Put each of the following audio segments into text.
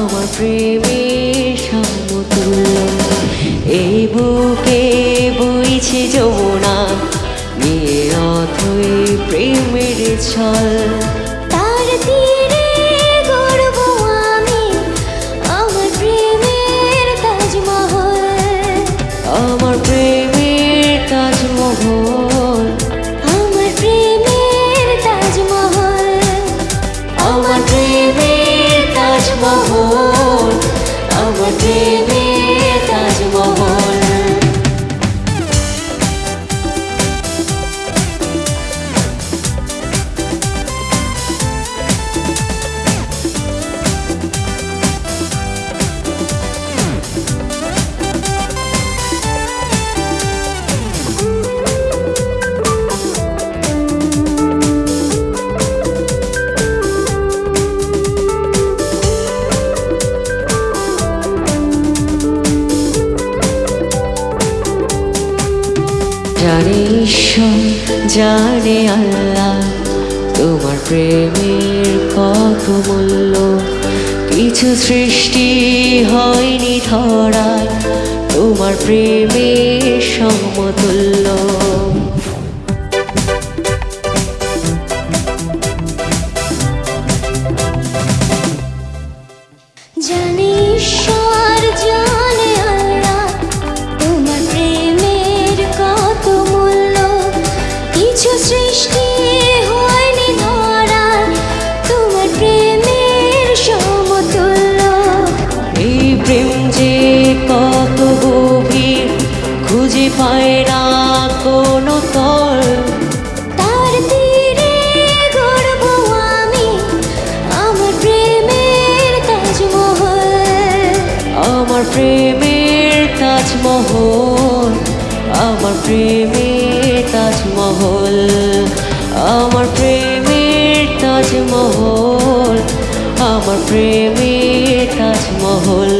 আমার প্রেমের সমতুল্য। এই বুকে বইছে যমুনা নিয়ে অথই প্রেমের ছল। তার তীরে গড়ব আমি আমার প্রেমের তাজমহল। আমার প্রেমের তাজমহল। আমার জানে ঈশ্বর, জানে আল্লাহ। তোমার প্রেমের কত মূল্য? কিছু সৃষ্টি হয়নি ধরায় তোমার প্রেমের সমতুল্য। জানে ঈশ্বর আমার প্রেমের তাজমহল আমার প্রেমের তাজমহল আমার প্রেমের তাজমহল আমার প্রেমের তাজমহল।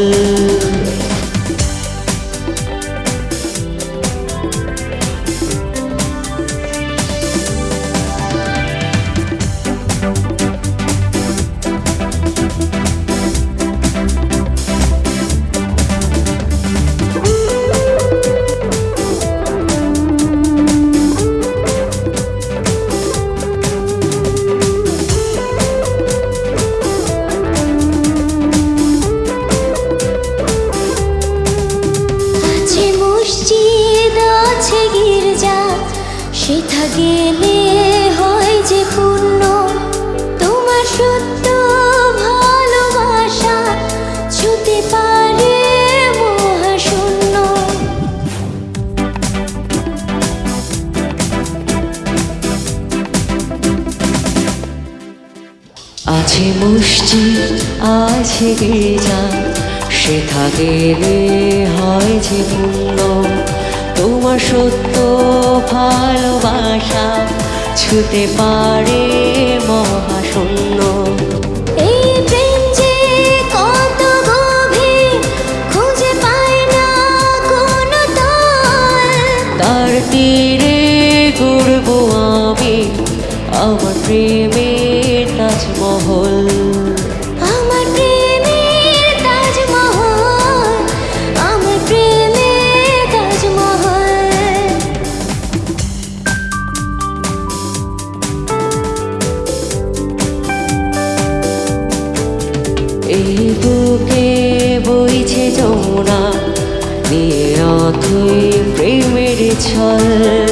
সেথা গেলে হয় যে পূর্ণ। তোমার সত্য ভালোবাসা ছুতে পারে মহাশূন্য। আছে মসজিদ, আছে গির্জা, সেথা গেলে হয় যে পূর্ণ। তোমার সত্য ভালোবাসা ছুতে পারে মহাশূন্য। প্রেম তার গড়ব আমি আমার প্রেমের অথই প্রেমের ছল